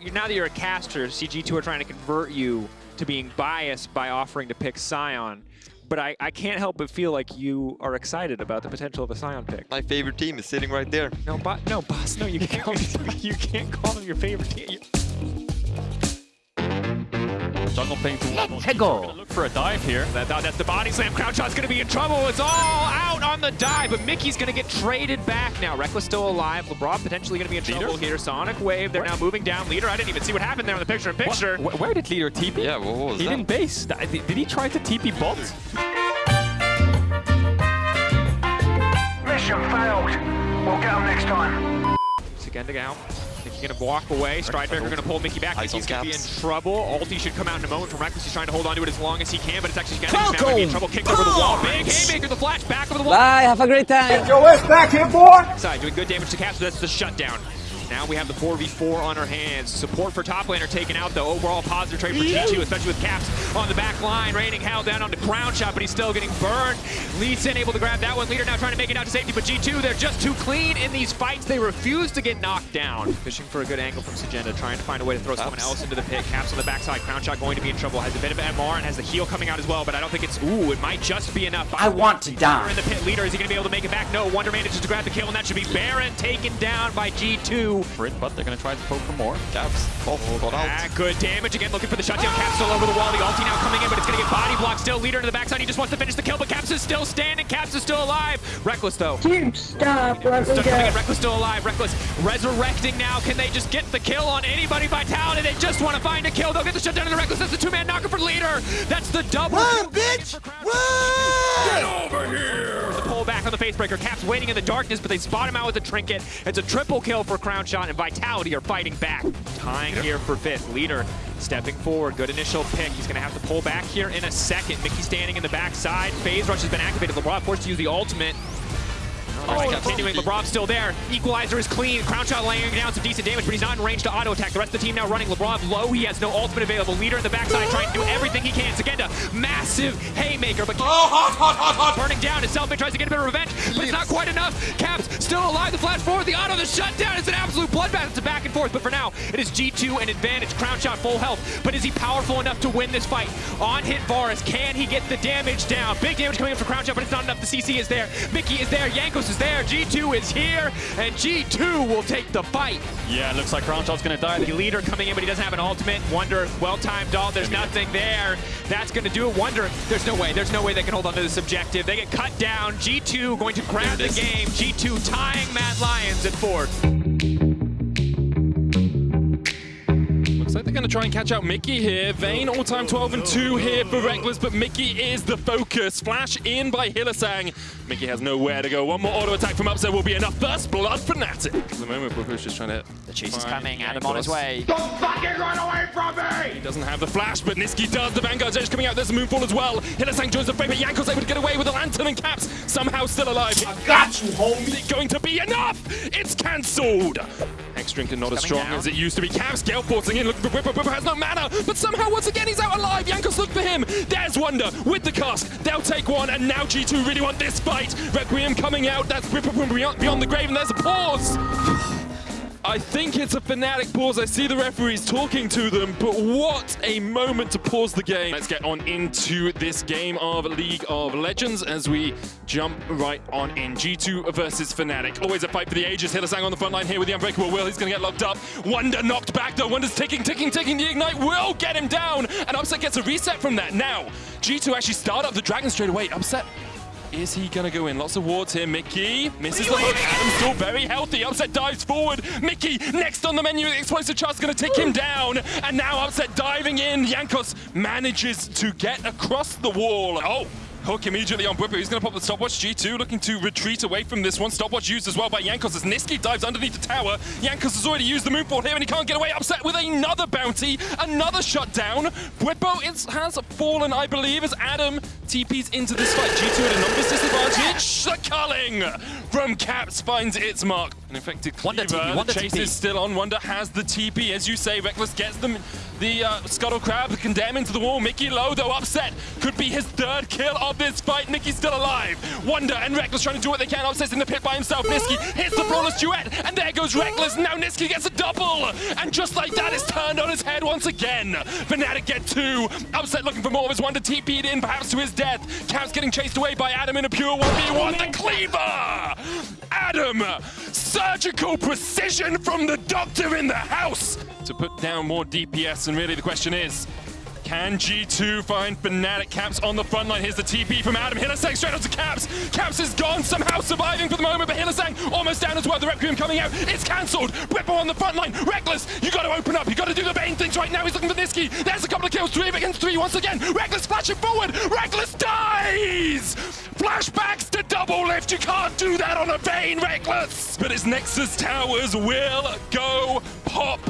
you now that you're a caster, CG2 are trying to convert you to being biased by offering to pick Sion. But I, I can't help but feel like you are excited about the potential of a Sion pick. My favorite team is sitting right there. No, bo no, boss, no, you can't. Call you can't call him your favorite team. Jungle playing to Let's go. Look for a dive here. That, that- that's the body slam. Crownshot's gonna be in trouble. It's all out on the dive, but Mickey's gonna get traded back now. Rekkles still alive. Labrov potentially gonna be in trouble here. Sonic Wave, they're now moving down. LIDER, I didn't even see what happened there in the picture in picture. Wh- Where did LIDER TP? Yeah, what was He that? didn't base. Did did he try to TP bot? Mission failed. We'll get them next time. Szygenda out. Mickey gonna walk away. Stridebreaker gonna pull Mickey back. Eyes Mickey's gonna be in trouble. Ulti should come out in a moment from Rekkles. He's trying to hold on to it as long as he can, but it's actually Szygenda who's gonna be in trouble. Kicked over the wall. Big haymaker, the flash back over the wall. Bye, have a great time. Get Your ass back here, boy. Side doing good damage to Caps, but that's the shutdown. Now we have the 4v4 on our hands. Support for top laner taken out, though. Overall positive trade for G2, especially with Caps on the back line. Raining hell down on the Crownshot, but he's still getting burned. Lee Sin able to grab that one. LIDER now trying to make it out to safety, but G2, they're just too clean in these fights. They refuse to get knocked down. Fishing for a good angle from Szygenda, trying to find a way to throw someone else into the pit. Caps on the backside, Crownshot going to be in trouble. Has a bit of MR and has the heal coming out as well, but I don't think it's, ooh, it might just be enough. I want to die. In the pit LIDER, is he going to be able to make it back? No, Wunder manages to grab the kill, and that should be Baron taken down by G2. For it, but they're going to try to poke for more. Caps. Off. Got out. Ah, good damage again, looking for the shutdown. Caps still over the wall. The ulti now coming in, but it's going to get body blocked. Still LIDER to the backside. He just wants to finish the kill, but Caps is still standing. Caps is still alive. Rekkles though. Dude, stop. Let me Stuck coming in. go. Rekkles still alive. Rekkles resurrecting now. Can they just get the kill on anybody? Vitality. They just want to find a kill. They'll get the shutdown of the Rekkles. That's the two-man knocker for LIDER. That's the double. Run, bitch! Run! Get over here! The pull back on the facebreaker. Caps waiting in the darkness, but they spot him out with a trinket. It's a triple kill for Crownshot, and Vitality are fighting back. Tying here for fifth. LIDER stepping forward. Good initial pick. He's going to have to pull back here in a second. Mickey standing in the backside. Phase rush has been activated. Labrov forced to use the ultimate. Oh, continuing. Labrov's still there. Equalizer is clean. Crownshot laying down some decent damage, but he's not in range to auto attack. The rest of the team now running. Labrov low. He has no ultimate available. LIDER in the backside trying to do everything he can. Szygenda, massive haymaker, but oh, low, hot, hot, hot, burning down. His selfie tries to get a bit of revenge, but it's not quite enough. Caps still alive. The flash forward. The auto. The shutdown. It's an absolute bloodbath. It's a back and forth, but for now, it is G2 an advantage. Crownshot full health, but is he powerful enough to win this fight? On hit Varus. Can he get the damage down? Big damage coming in for Crownshot, but it's not enough. The CC is there. Mickey is there. Jankos is there. G2 is here, and G2 will take the fight. Yeah, it looks like Crownshot's going to die. The LIDER coming in, but he doesn't have an ultimate. Wunder, well-timed ult. There's nothing there. That's going to do it. Wunder, there's no way. There's no way they can hold on to this objective. They get cut down. G2 going to grab the game. G2 tying Mad Lions at fourth. Looks like they're going to try and catch out Mickey here. Vayne all-time 12 and 2 here for Rekkles, but Mickey is the focus. Flash in by Hylissang. Mickey has nowhere to go. One more auto attack from Upset will be enough. First Blood Fanatic. At the moment, Booker's just trying to. The chase is find coming, Adam on his way. Don't fucking run away from me! He doesn't have the flash, but Nisqy does. The Vanguard's edge coming out. There's a Moonfall as well. Hylissang joins the fray, but Yanko's able to get away with a Lantern and Caps somehow still alive. I got you, homie. Is it going to be enough? It's cancelled. X Drinker not as strong down. as it used to be. Caps Gale forcing in, looking for Bwipo. Bwipo has no mana, but somehow once again he's out alive. Jankos look for him. There's Wunder with the cast. They'll take one, and now G2 really want this fight. Requiem coming out. That's Bwipo from beyond the grave, and there's a pause. I think it's a Fnatic pause. I see the referees talking to them, but what a moment to pause the game. Let's get on into this game of League of Legends as we jump right on in. G2 versus Fnatic. Always a fight for the ages. Hylissang on the front line here with the Unbreakable Will. He's going to get locked up. Wunder knocked back though. Wunder's ticking, ticking, ticking. The Ignite will get him down. And Upset gets a reset from that. Now, G2 actually start up the Dragon straight away. Upset is he gonna go in? Lots of wards here. Mickey misses the hook. Adam's still very healthy. Upset dives forward. Mickey next on the menu. Explosive charge is gonna take him down. And now Upset diving in. Jankos manages to get across the wall. Oh. Hook immediately on Bwipo. He's going to pop the stopwatch. G2 looking to retreat away from this one. Stopwatch used as well by Jankos as Nisqy dives underneath the tower. Jankos has already used the moonfall here and he can't get away. Upset with another bounty. Another shutdown. Is, has fallen, I believe, as Adam TPs into this fight. G2 at a numbers disadvantage. The culling from Caps finds its mark. An infected Wunder TP, Wunder chase TP. is still on. Wunder has the TP. As you say, Rekkles gets them. The uh, Scuttle Crab condemn into the wall. Mickey Low, though, upset. Could be his third kill of this fight. Mickey's still alive. Wunder and Rekkles trying to do what they can. Upset's in the pit by himself. Nisqy hits the Brawler's duet. And there goes Rekkles. Now Nisqy gets a double. And just like that, it's turned on his head once again. Fnatic get two. Upset looking for more of his Wunder TP'd in, perhaps to his death. Caps getting chased away by Adam in a pure 1v1. The Cleaver! Adam! Surgical precision from the doctor in the house to put down more DPS. And really, the question is. Can G2 find Fnatic Caps on the front line? Here's the TP from Adam. Hylissang straight onto Caps. Caps is gone, somehow surviving for the moment, but Hylissang almost down as well. The Requiem coming out. It's cancelled. Bwipo on the front line. Rekkles, you got to open up. You got to do the main things right now. He's looking for Nisqy. There's a couple of kills. Three against three once again. Rekkles flashing forward. Rekkles dies. Flashbacks to Doublelift. You can't do that on a Vayne, Rekkles. But his Nexus towers will go pop.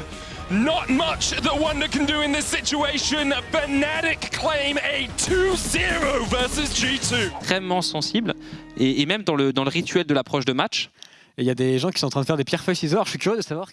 Not much that Wonder can do in this situation. Fnatic claim a 2-0 versus G2. extrêmement sensible. Et, et même dans le, dans le rituel de l'approche de match, il y a des gens qui sont en train de faire des pierres feuilles ciseaux. Alors, je suis curieux de savoir